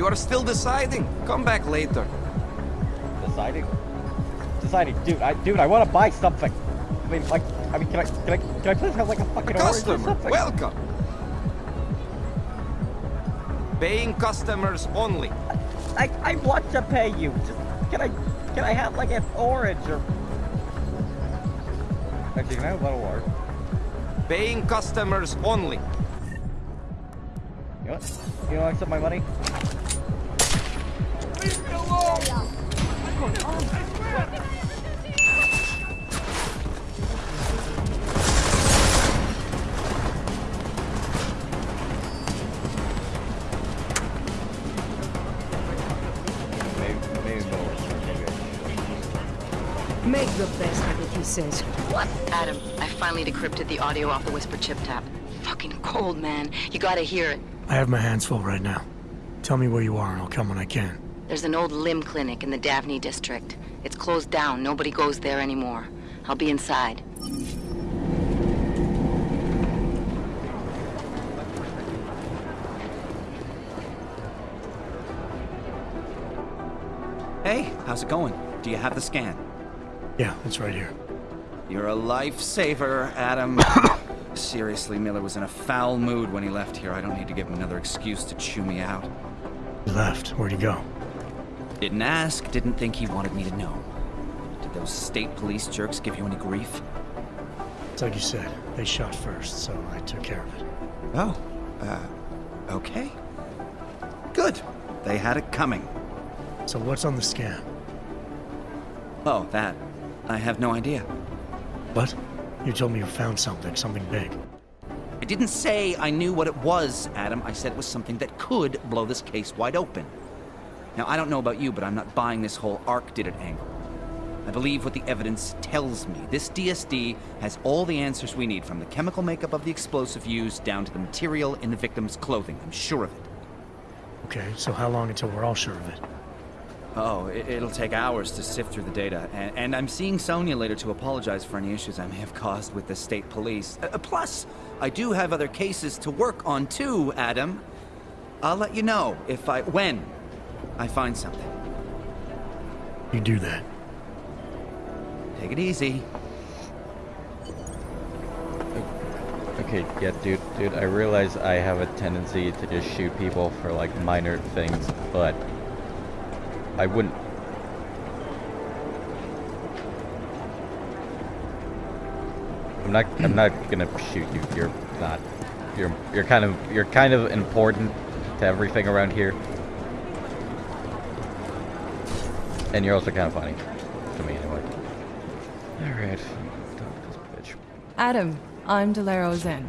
You are still deciding. Come back later. Deciding? Deciding, dude. I, dude, I want to buy something. I mean, like, I mean, can I, can I, can I please have like a fucking A orange or customer, welcome. Paying customers only. I, I want to pay you. Just can I, can I have like an orange or? Actually, can I have a little water? Paying customers only. You know what? You know, accept my money. Maybe, maybe no. Maybe I Make the best of it, he says. What? Adam, I finally decrypted the audio off the Whisper chip tap. Fucking cold, man. You gotta hear it. I have my hands full right now. Tell me where you are and I'll come when I can. There's an old limb clinic in the Davney district. It's closed down. Nobody goes there anymore. I'll be inside. Hey, how's it going? Do you have the scan? Yeah, it's right here. You're a lifesaver, Adam. Seriously, Miller was in a foul mood when he left here. I don't need to give him another excuse to chew me out. He left. Where'd he go? Didn't ask, didn't think he wanted me to know. Did those state police jerks give you any grief? It's like you said. They shot first, so I took care of it. Oh, uh, okay. Good. They had it coming. So what's on the scan? Oh, that. I have no idea. What? You told me you found something, something big. I didn't say I knew what it was, Adam. I said it was something that could blow this case wide open. Now, I don't know about you, but I'm not buying this whole ARC did it angle. I believe what the evidence tells me. This DSD has all the answers we need, from the chemical makeup of the explosive used down to the material in the victim's clothing. I'm sure of it. Okay, so how long until we're all sure of it? Oh, it- it'll take hours to sift through the data, and, and I'm seeing Sonia later to apologize for any issues I may have caused with the state police. Uh, plus, I do have other cases to work on too, Adam. I'll let you know if I when I find something. You do that. Take it easy. Okay, yeah, dude, dude, I realize I have a tendency to just shoot people for like minor things, but I wouldn't. I'm not. I'm not gonna shoot you. You're not. You're. You're kind of. You're kind of important to everything around here, and you're also kind of funny to me, anyway. All right. Done this bitch. Adam, I'm Delara Auzenne.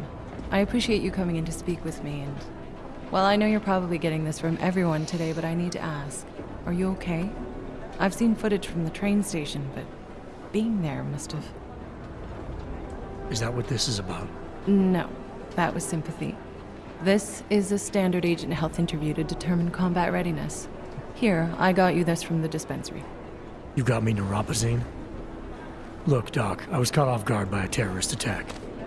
I appreciate you coming in to speak with me, and well, I know you're probably getting this from everyone today, but I need to ask: Are you okay? I've seen footage from the train station, but being there must have. Is that what this is about? No, that was sympathy. This is a standard agent health interview to determine combat readiness. Here, I got you this from the dispensary. You got me neuropozyne? Look, Doc, I was caught off guard by a terrorist attack.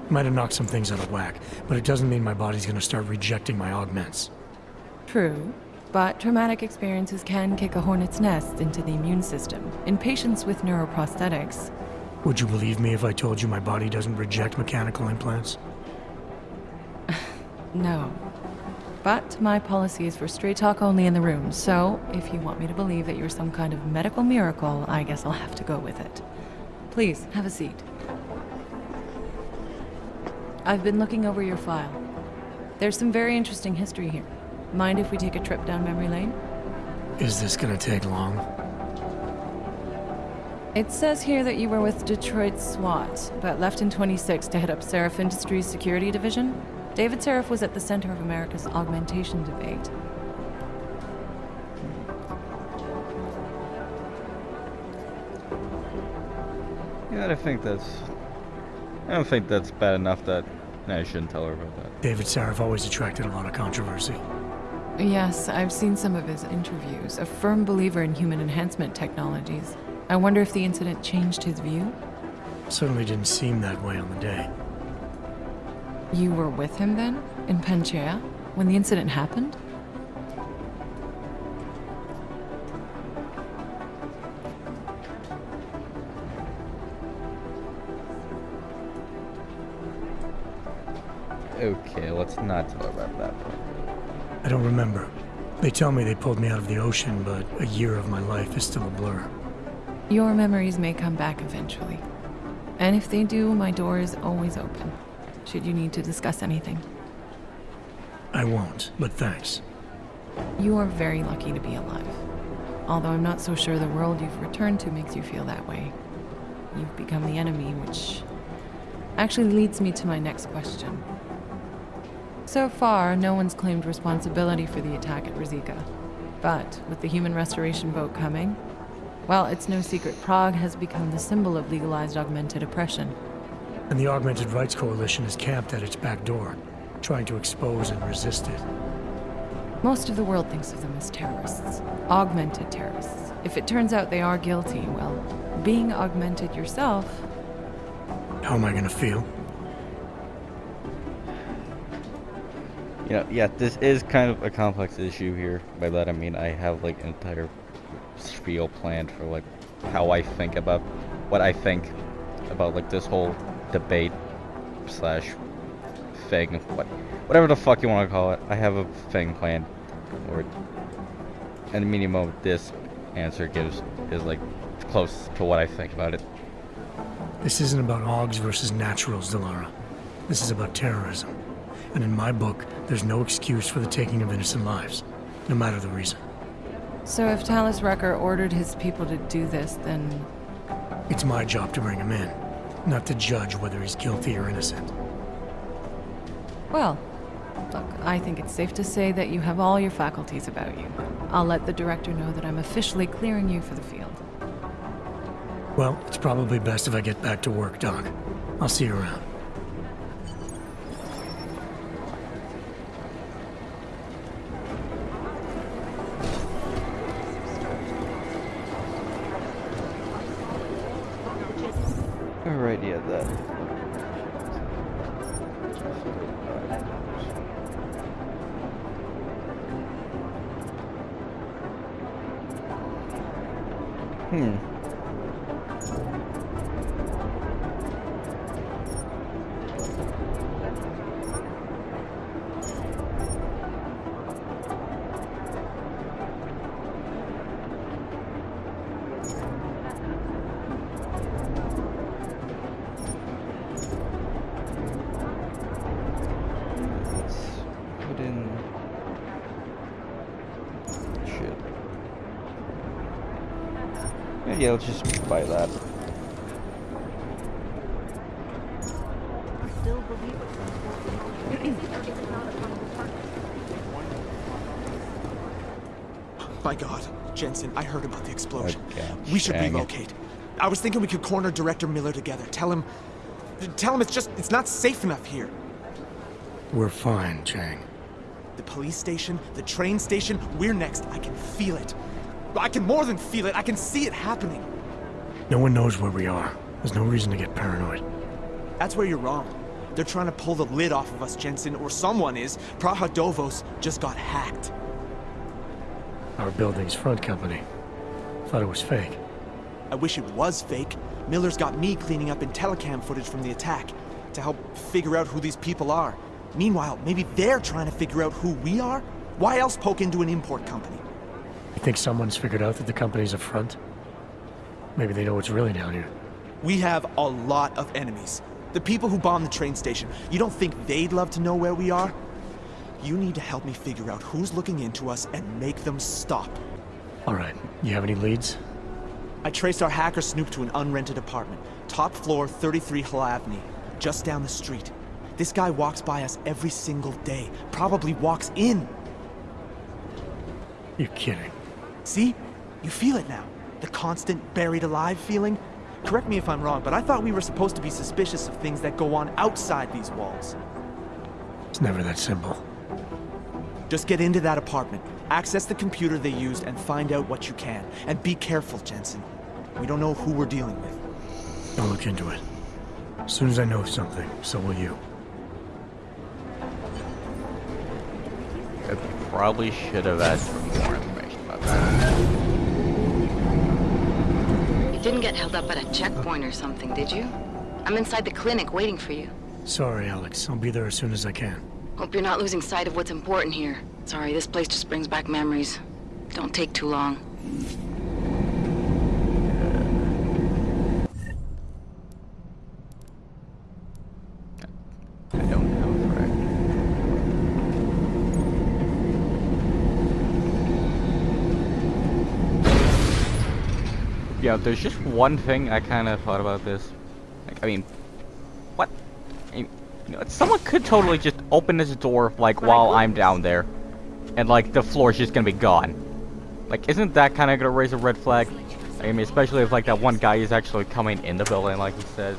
Might have knocked some things out of whack, but it doesn't mean my body's gonna start rejecting my augments. True, but traumatic experiences can kick a hornet's nest into the immune system. In patients with neuroprosthetics, Would you believe me if I told you my body doesn't reject mechanical implants? no. But my policy is for straight talk only in the room, so if you want me to believe that you're some kind of medical miracle, I guess I'll have to go with it. Please, have a seat. I've been looking over your file. There's some very interesting history here. Mind if we take a trip down memory lane? Is this gonna take long? It says here that you were with Detroit SWAT, but left in 26 to head up Sarif Industries Security Division. David Sarif was at the center of America's augmentation debate. Yeah, I think that's. I don't think that's bad enough that No, I shouldn't tell her about that. David Sarif always attracted a lot of controversy. Yes, I've seen some of his interviews. A firm believer in human enhancement technologies. I wonder if the incident changed his view? Certainly didn't seem that way on the day. You were with him then, in Panchaea, when the incident happened? Okay, let's not talk about that. I don't remember. They tell me they pulled me out of the ocean, but a year of my life is still a blur. Your memories may come back eventually. And if they do, my door is always open. Should you need to discuss anything. I won't, but thanks. You are very lucky to be alive. Although I'm not so sure the world you've returned to makes you feel that way. You've become the enemy, which actually leads me to my next question. So far, no one's claimed responsibility for the attack at Ruzicka. But with the human restoration vote coming, well, it's no secret Prague has become the symbol of legalized augmented oppression. And the Augmented Rights Coalition is camped at its back door, trying to expose and resist it. Most of the world thinks of them as terrorists, augmented terrorists. If it turns out they are guilty, well, being augmented yourself, How am I gonna feel? You know, yeah, this is kind of a complex issue here. By that I mean I have like an entire spiel planned for like how I think about what I think about like this whole debate slash thing, what whatever the fuck you want to call it. I have a thing planned, or and the minimum this answer gives is like close to what I think about it. This isn't about Augs versus naturals, Delara. This is about terrorism. And in my book, there's no excuse for the taking of innocent lives, no matter the reason. So if Talos Rucker ordered his people to do this, then It's my job to bring him in, not to judge whether he's guilty or innocent. well, look, I think it's safe to say that you have all your faculties about you. I'll let the director know that I'm officially clearing you for the field. Well, it's probably best if I get back to work, Doc. I'll see you around. Yeah, yeah, let's just buy that. My God, Jensen, I heard about the explosion. Oh, okay, we should dang it. relocate. I was thinking we could corner Director Miller together. Tell him, tell him it's just, it's not safe enough here. We're fine, Chang. The police station, the train station, we're next. I can feel it. I can more than feel it. I can see it happening. No one knows where we are. There's no reason to get paranoid. That's where you're wrong. They're trying to pull the lid off of us, Jensen, or someone is. Praha Dovoz just got hacked. Our building's front company. Thought it was fake. I wish it was fake. Miller's got me cleaning up in telecam footage from the attack to help figure out who these people are. Meanwhile, maybe they're trying to figure out who we are? Why else poke into an import company? You think someone's figured out that the company's a front? Maybe they know what's really down here. We have a lot of enemies. The people who bombed the train station, you don't think they'd love to know where we are? You need to help me figure out who's looking into us and make them stop. All right, you have any leads? I traced our hacker snoop to an unrented apartment, top floor 33 Hlavny, just down the street. This guy walks by us every single day, probably walks in. You're kidding. See? You feel it now. The constant buried alive feeling. Correct me if I'm wrong, but I thought we were supposed to be suspicious of things that go on outside these walls. It's never that simple. Just get into that apartment, access the computer they used, and find out what you can. And be careful, Jensen. We don't know who we're dealing with. I'll look into it. As soon as I know something, so will you. I probably should have asked for more didn't get held up at a checkpoint or something, did you? I'm inside the clinic waiting for you. Sorry, Alex. I'll be there as soon as I can. Hope you're not losing sight of what's important here. Sorry, this place just brings back memories. Don't take too long. I don't know, right? Yeah, there's just one thing I kind of thought about this. Like, I mean, what? I mean, you know, someone could totally just open this door, like, while I'm down there. And, like, the floor's just gonna be gone. Like, isn't that kind of gonna raise a red flag? I mean, especially if, like, that one guy is actually coming in the building, like he says.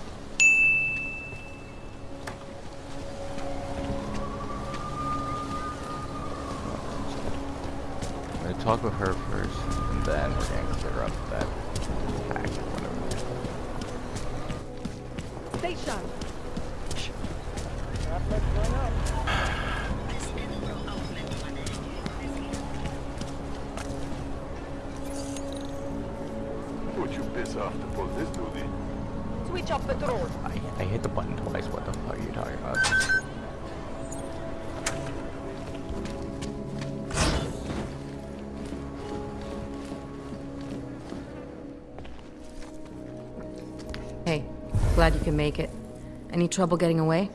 Gonna talk with her first, and then Would you piss off the pull this dude in? Switch up patrol. I, I hit the button twice, what the glad you can make it. Any trouble getting away?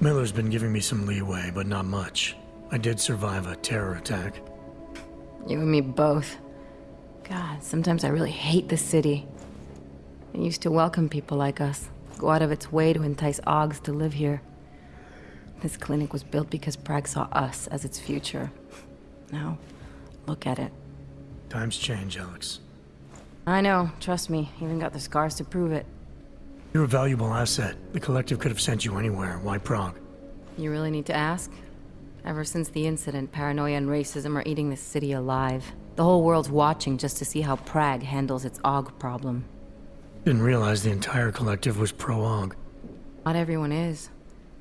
Miller's been giving me some leeway, but not much. I did survive a terror attack. You and me both. God, sometimes I really hate this city. It used to welcome people like us, go out of its way to entice Augs to live here. This clinic was built because Prague saw us as its future. Now, look at it. Times change, Alex. I know, trust me, even got the scars to prove it. You're a valuable asset. The Collective could have sent you anywhere. Why Prague? You really need to ask? Ever since the incident, paranoia and racism are eating this city alive. The whole world's watching just to see how Prague handles its Aug problem. Didn't realize the entire Collective was pro-Aug. Not everyone is.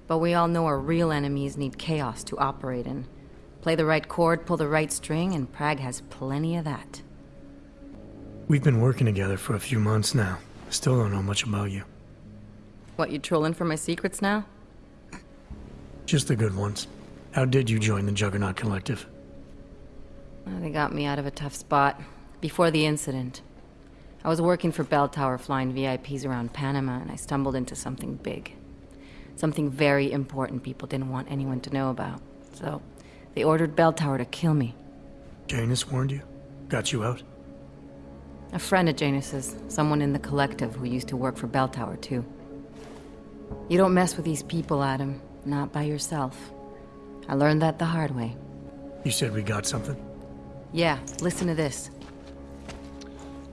But we all know our real enemies need chaos to operate in. Play the right chord, pull the right string, and Prague has plenty of that. We've been working together for a few months now. Still don't know much about you. What, you trolling for my secrets now? Just the good ones. How did you join the Juggernaut Collective? Well, They got me out of a tough spot. Before the incident. I was working for Belltower flying VIPs around Panama, and I stumbled into something big. Something very important people didn't want anyone to know about. So, they ordered Belltower to kill me. Janus warned you? Got you out? A friend of Janus's, someone in the collective who used to work for Belltower, too. You don't mess with these people, Adam. Not by yourself. I learned that the hard way. You said we got something? Yeah, listen to this.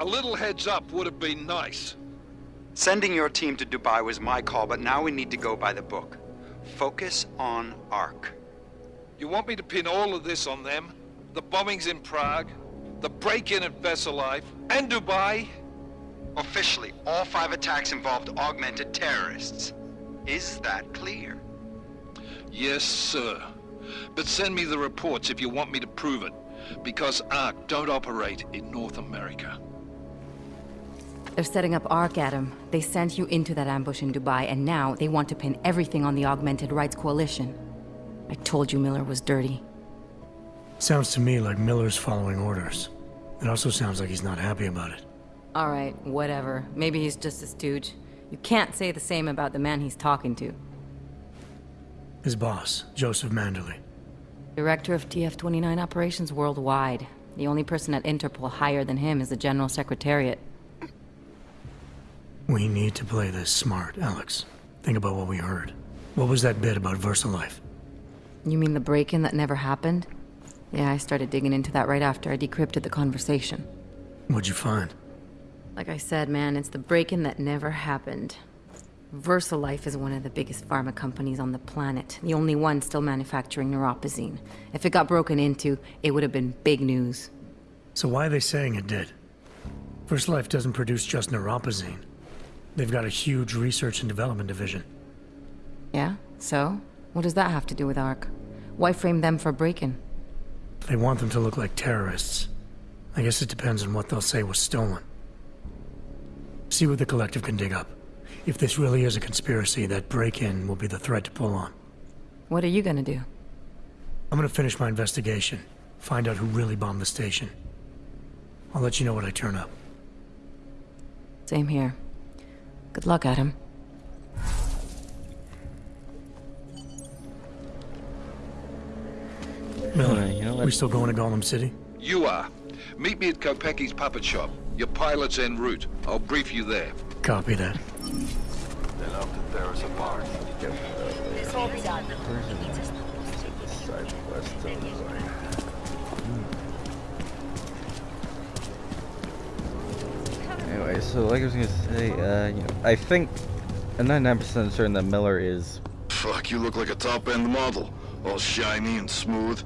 A little heads up would have been nice. Sending your team to Dubai was my call, but now we need to go by the book. Focus on ARC. You want me to pin all of this on them? The bombings in Prague, the break-in at VersaLife, and Dubai? Officially, all five attacks involved augmented terrorists. Is that clear? Yes, sir. But send me the reports if you want me to prove it, because ARC don't operate in North America. They're setting up ARC, Adam. They sent you into that ambush in Dubai, and now they want to pin everything on the Augmented Rights Coalition. I told you Miller was dirty. Sounds to me like Miller's following orders. It also sounds like he's not happy about it. All right, whatever. Maybe he's just a stooge. You can't say the same about the man he's talking to. His boss, Joseph Manderley. Director of TF-29 operations worldwide. The only person at Interpol higher than him is the General Secretariat. We need to play this smart, Alex. Think about what we heard. What was that bit about VersaLife? You mean the break-in that never happened? Yeah, I started digging into that right after I decrypted the conversation. What'd you find? Like I said, man, it's the break-in that never happened. VersaLife is one of the biggest pharma companies on the planet, the only one still manufacturing neuropozyne. If it got broken into, it would have been big news. So why are they saying it did? VersaLife doesn't produce just neuropozyne. They've got a huge research and development division. Yeah? So? What does that have to do with ARC? Why frame them for break-in? They want them to look like terrorists. I guess it depends on what they'll say was stolen. See what the Collective can dig up. If this really is a conspiracy, that break-in will be the thread to pull on. What are you gonna do? I'm gonna finish my investigation. Find out who really bombed the station. I'll let you know when I turn up. Same here. Good luck, Adam. Miller, Uh, you know what? we still going to Golem City? You are. Meet me at Kopecki's puppet shop. Your pilot's en route. I'll brief you there. Copy that. They'll have to tear us apart. This will be done. Anyway, so like I was gonna say, uh, you know, I think I'm 99% certain that Miller is Fuck, you look like a top-end model. All shiny and smooth.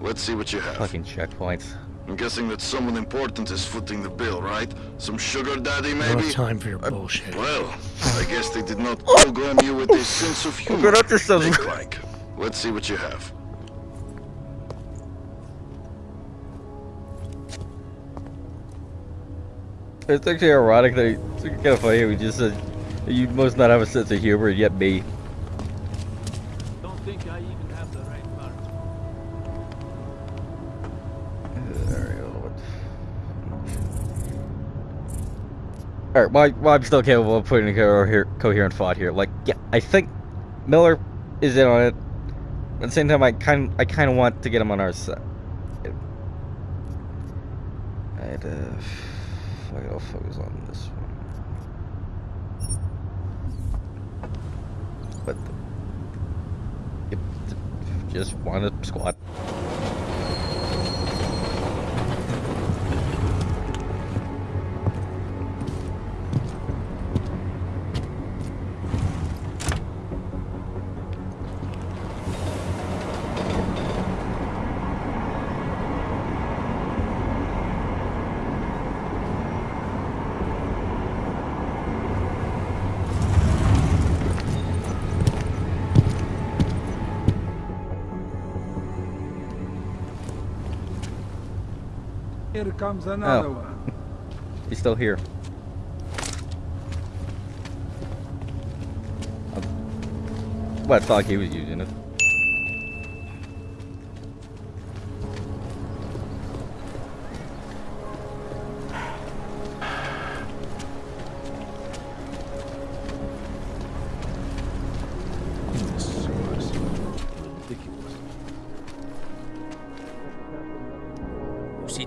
Let's see what you have. fucking checkpoints. I'm guessing that someone important is footing the bill, right? Some sugar daddy, maybe? have time for your uh, bullshit. Well, I guess they did not oh. program you with a sense of humor. Good yourselves. Think like. Let's see what you have. It's actually ironic that it's kind of funny. We just said you must not have a sense of humor, yet me. Don't think I All right, well, well, I'm still capable of putting a coher coherent thought here. Like, yeah, I think Miller is in on it. At the same time, I kind, I kind of want to get him on our side. I'd, uh, it, I'll focus on this one. But, yep, just want to squat. Here comes another Oh. one. He's still here. Uh, well, I thought like he was using it.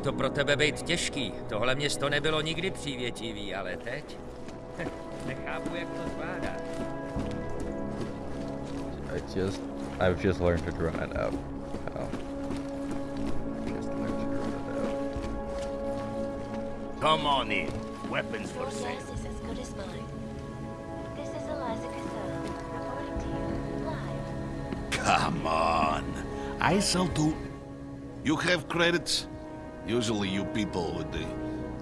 To pro tebe být těžký. Tohle město nebylo nikdy přívětivý, ale teď... Nechápu, jak to zvládáš. I just, I've just learned to drown it out. Oh. Just learned to drown it out. Come on in. Weapons for sale. is as good as mine. This is Eliza Casella, reporting to you live. Come on. I sell to... You have credits? Usually you people with the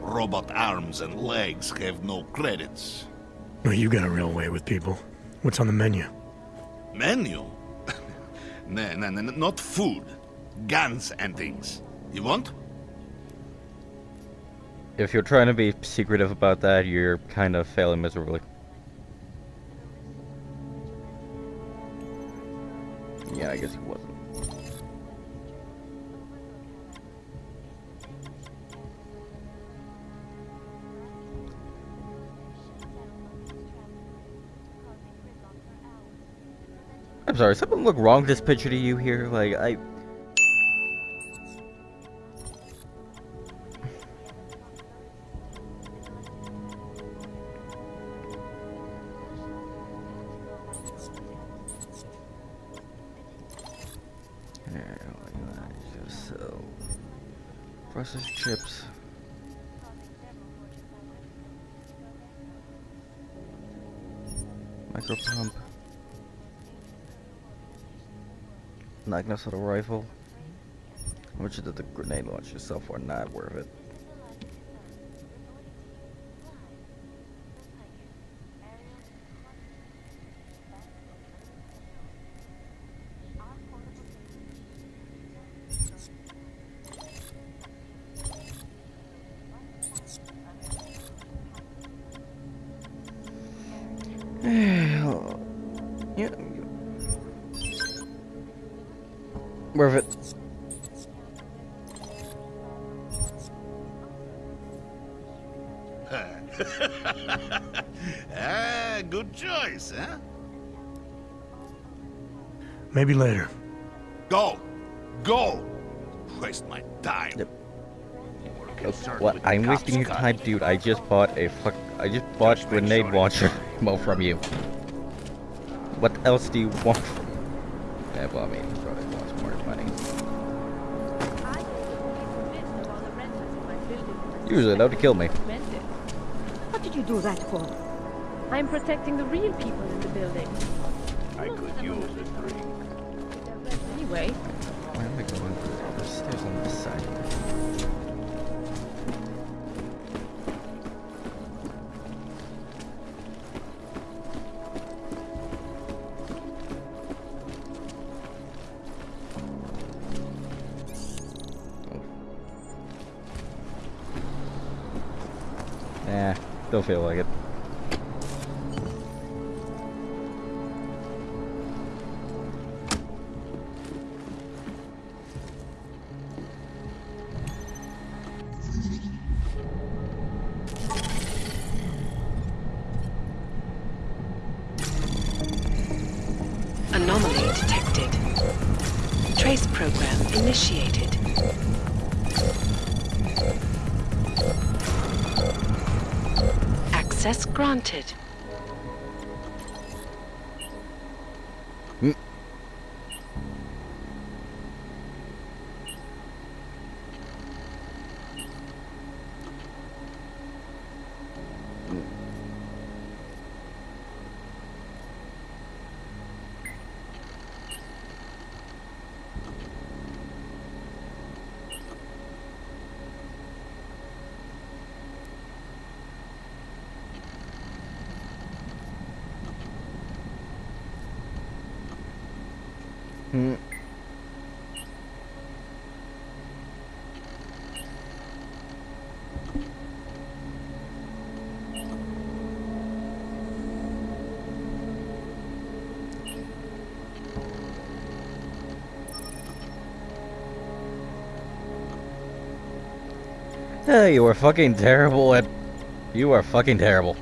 robot arms and legs have no credits. Well, you got a real way with people. What's on the menu? Menu? nah, nah, nah, not food. Guns and things. You want? If you're trying to be secretive about that, you're kind of failing miserably. Yeah, I guess he wasn't. I'm sorry, something look wrong with this picture to you here? Like, I... assault rifle. How much did the grenade launch yourself are not worth it. yeah, Worth it. ah, good choice, huh? Maybe later. Go! Go! Waste my time. Yep. What? I'm wasting your time, dude. I just bought a fuck. I just bought grenade launcher ammo from you. What else do you want? From yeah, well, I mean, he probably wants more money. Usually, allowed to kill me. What did you do that for? I'm protecting the real people in the building. I could use a drink. Anyway, Nah, don't feel like it. Hmm. Hey, you are fucking terrible at. You are fucking terrible.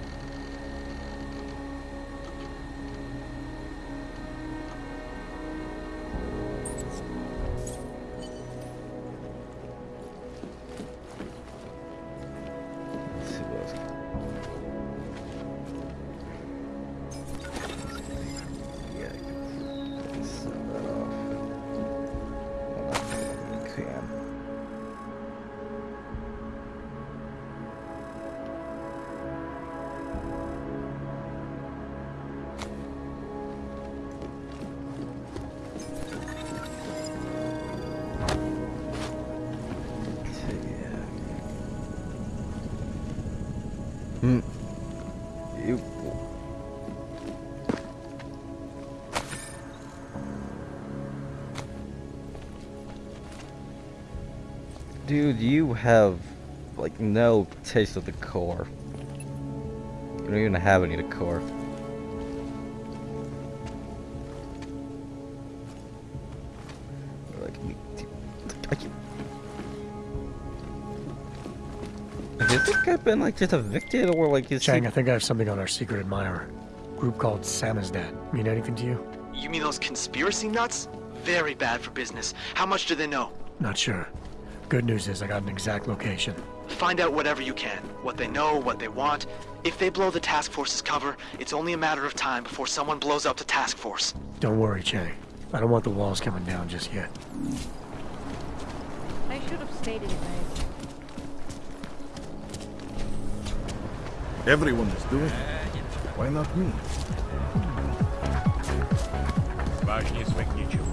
Dude, you have like no taste of the core. You don't even have any of the core. Like me. Are you? Do you think I've been like just evicted or like is Chang, he... I think I have something on our secret admirer. Group called Samizdat. Mean anything to you? You mean those conspiracy nuts? Very bad for business. How much do they know? Not sure. Good news is I got an exact location. Find out whatever you can. What they know, what they want. If they blow the task force's cover, it's only a matter of time before someone blows up the task force. Don't worry, Chang. I don't want the walls coming down just yet. I should have stayed in bed. Everyone is doing it. Why not me? Важнее своих ничего.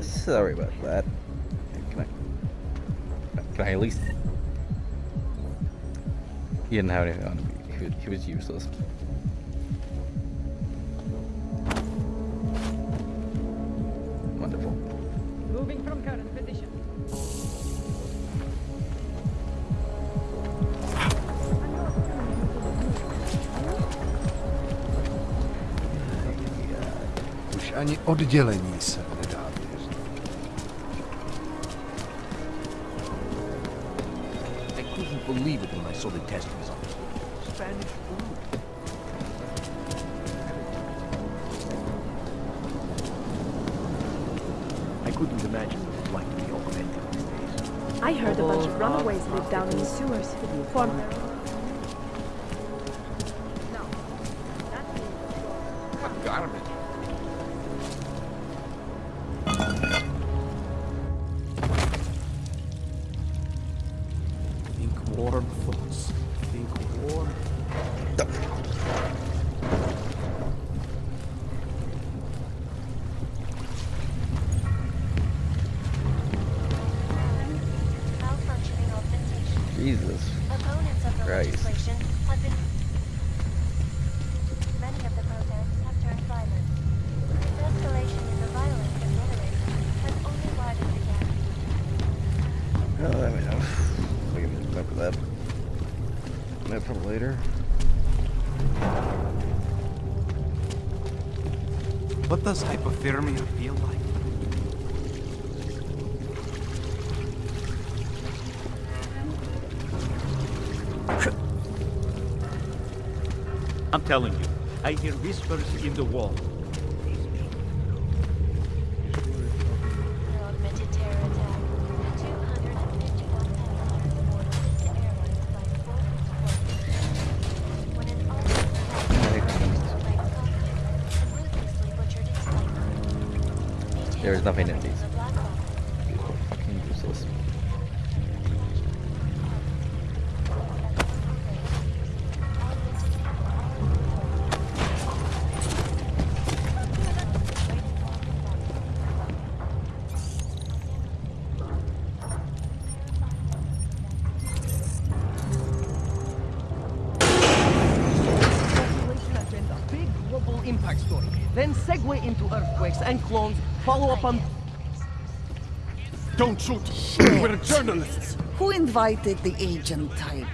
Sorry about that. Can I, can I at least... He didn't have anything on him. He was, useless. Wonderful. Moving from current position. ani oddělení se. A bunch of runaways live down in the sewers. Feel like? I'm telling you, I hear whispers in the wall. esta pena. Invited the agent type?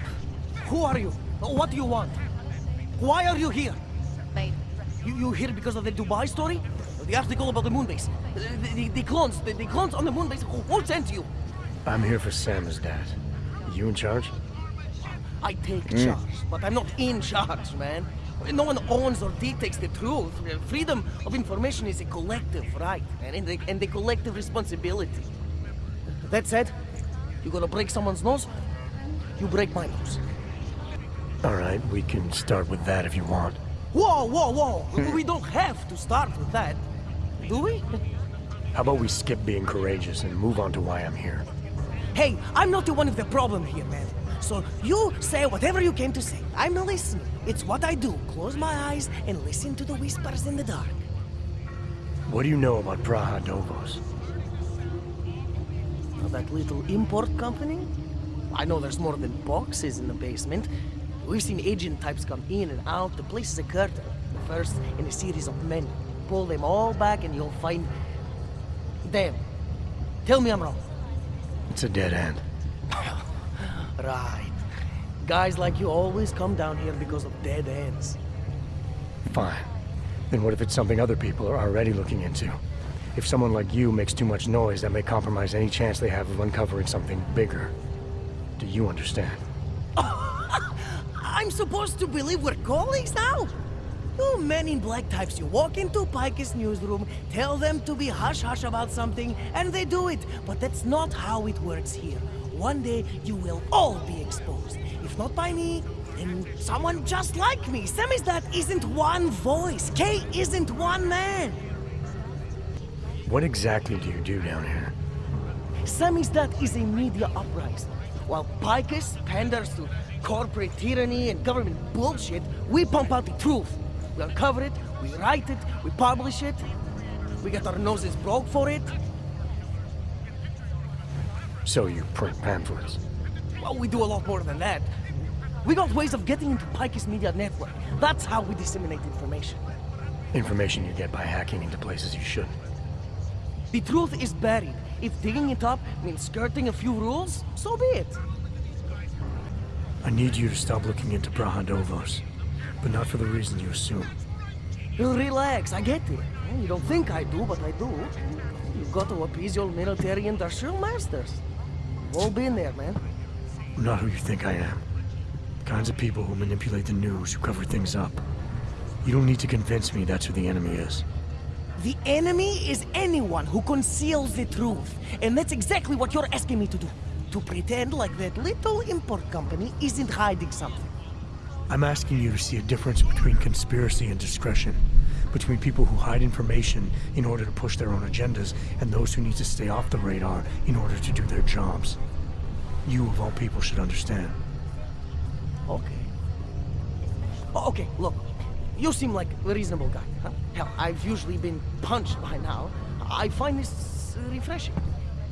Who are you? What do you want? Why are you here? You, you here because of the Dubai story? The article about the moon base? The, the, the clones, the, the clones on the moon base? Who, who sent you? I'm here for Samizdat. You in charge? I take Mm. charge, but I'm not in charge, man. No one owns or dictates the truth. Freedom of information is a collective right, man, and, the, and the collective responsibility. That said, you gonna break someone's nose? You break my nose. All right, we can start with that if you want. Whoa, whoa, whoa! we don't have to start with that, do we? How about we skip being courageous and move on to why I'm here? Hey, I'm not the one with the problem here, man. So you say whatever you came to say. I'm listening. It's what I do. Close my eyes and listen to the whispers in the dark. What do you know about Praha Dovoz? That little import company? I know there's more than boxes in the basement. We've seen agent types come in and out. The place is a curtain. The first in a series of many. Pull them all back and you'll find... them. Tell me I'm wrong. It's a dead end. Right. Guys like you always come down here because of dead ends. Fine. Then what if it's something other people are already looking into? If someone like you makes too much noise, that may compromise any chance they have of uncovering something bigger. Do you understand? I'm supposed to believe we're colleagues now? You men in black types, you walk into Picus newsroom, tell them to be hush-hush about something, and they do it. But that's not how it works here. One day, you will all be exposed. If not by me, then someone just like me. Samizdat isn't one voice. Kay isn't one man. What exactly do you do down here? Samizdat is a media uprising. While Picus panders to corporate tyranny and government bullshit, we pump out the truth. We uncover it, we write it, we publish it. We get our noses broke for it. So you print pamphlets. Well, we do a lot more than that. We got ways of getting into Picus Media Network. That's how we disseminate information. Information you get by hacking into places you shouldn't. The truth is buried. If digging it up means skirting a few rules, so be it. I need you to stop looking into Praha Dovoz, but not for the reasons you assume. Relax, I get it. You don't think I do, but I do. You got to appease your military industrial masters. All been there, man. I'm not who you think I am. The kinds of people who manipulate the news, who cover things up. You don't need to convince me that's who the enemy is. The enemy is anyone who conceals the truth. And that's exactly what you're asking me to do. To pretend like that little import company isn't hiding something. I'm asking you to see a difference between conspiracy and discretion. Between people who hide information in order to push their own agendas and those who need to stay off the radar in order to do their jobs. You, of all people, should understand. Okay. Okay, look. You seem like a reasonable guy, huh? Hell, I've usually been punched by now. I find this refreshing.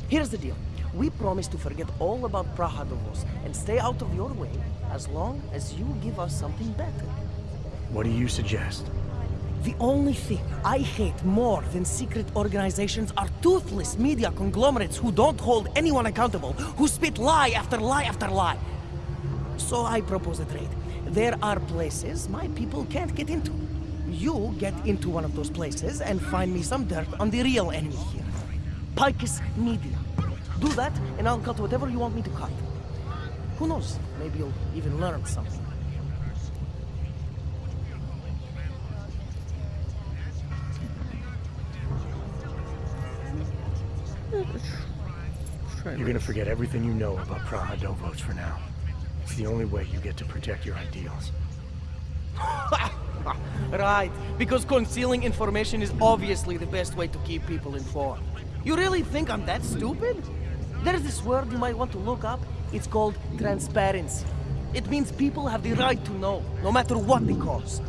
Here's the deal. We promise to forget all about Praha Dovoz and stay out of your way as long as you give us something better. What do you suggest? The only thing I hate more than secret organizations are toothless media conglomerates who don't hold anyone accountable, who spit lie after lie after lie. So I propose a trade. There are places my people can't get into. You get into one of those places and find me some dirt on the real enemy here. Picus Media. Do that, and I'll cut whatever you want me to cut. Who knows? Maybe you'll even learn something. You're gonna forget everything you know about Praha Dovoz for now. It's the only way you get to protect your ideals. right, because concealing information is obviously the best way to keep people informed. You really think I'm that stupid? There's this word you might want to look up. It's called transparency. It means people have the right to know, no matter what the cost.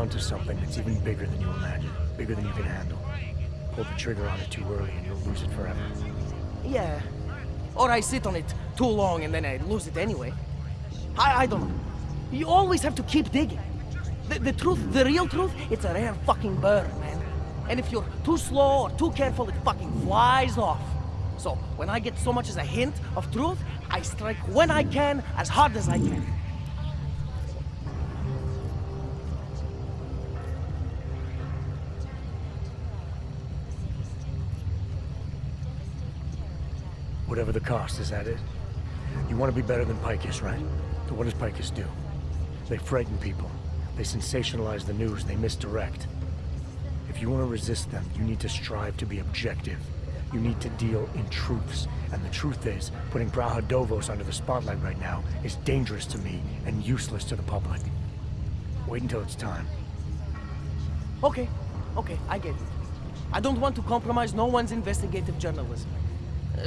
Onto something that's even bigger than you imagine. Bigger than you can handle. Pull the trigger on it too early and you'll lose it forever. Yeah. Or I sit on it too long and then I lose it anyway. I, I don't know. You always have to keep digging. The, the truth, the real truth, it's a rare fucking bird, man. And if you're too slow or too careful, it fucking flies off. So, when I get so much as a hint of truth, I strike when I can, as hard as I can. Whatever the cost, is that it? You want to be better than Picus, right? So what does Picus do? They frighten people. They sensationalize the news. They misdirect. If you want to resist them, you need to strive to be objective. You need to deal in truths. And the truth is, putting Praha Dovoz under the spotlight right now is dangerous to me and useless to the public. Wait until it's time. Okay, okay, I get it. I don't want to compromise no one's investigative journalism.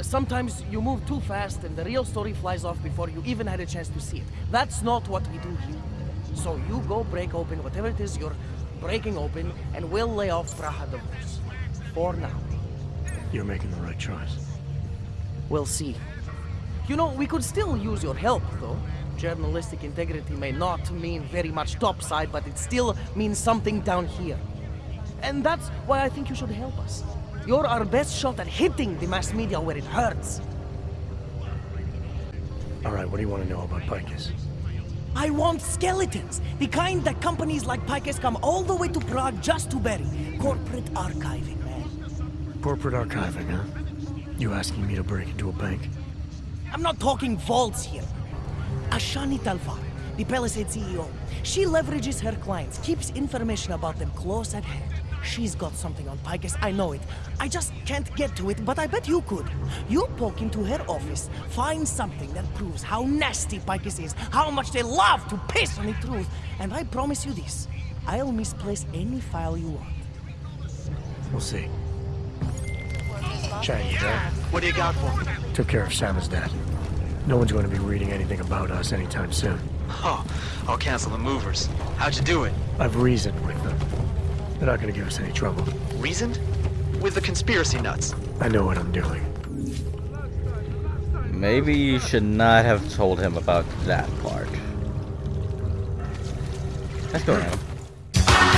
Sometimes you move too fast and the real story flies off before you even had a chance to see it. That's not what we do here. So you go break open whatever it is you're breaking open and we'll lay off Praha Dovoz. For now. You're making the right choice. We'll see. You know, we could still use your help, though. Journalistic integrity may not mean very much topside, but it still means something down here. And that's why I think you should help us. You're our best shot at hitting the mass media where it hurts. All right, what do you want to know about Picus? I want skeletons. The kind that companies like Picus come all the way to Prague just to bury. Corporate archiving, man. Corporate archiving, huh? You asking me to break into a bank? I'm not talking vaults here. Ashani Talvar, the Palisade CEO, she leverages her clients, keeps information about them close at hand. She's got something on Picus, I know it. I just can't get to it, but I bet you could. You poke into her office, find something that proves how nasty Picus is, how much they love to piss on the truth, and I promise you this. I'll misplace any file you want. We'll see. Chang, you? What do you got for me? Took care of Samizdat. No one's going to be reading anything about us anytime soon. Oh, I'll cancel the movers. How'd you do it? I've reasoned with them. They're not going to give us any trouble. Reasoned? With the conspiracy nuts. I know what I'm doing. Maybe you should not have told him about that part. Let's go, Randall. I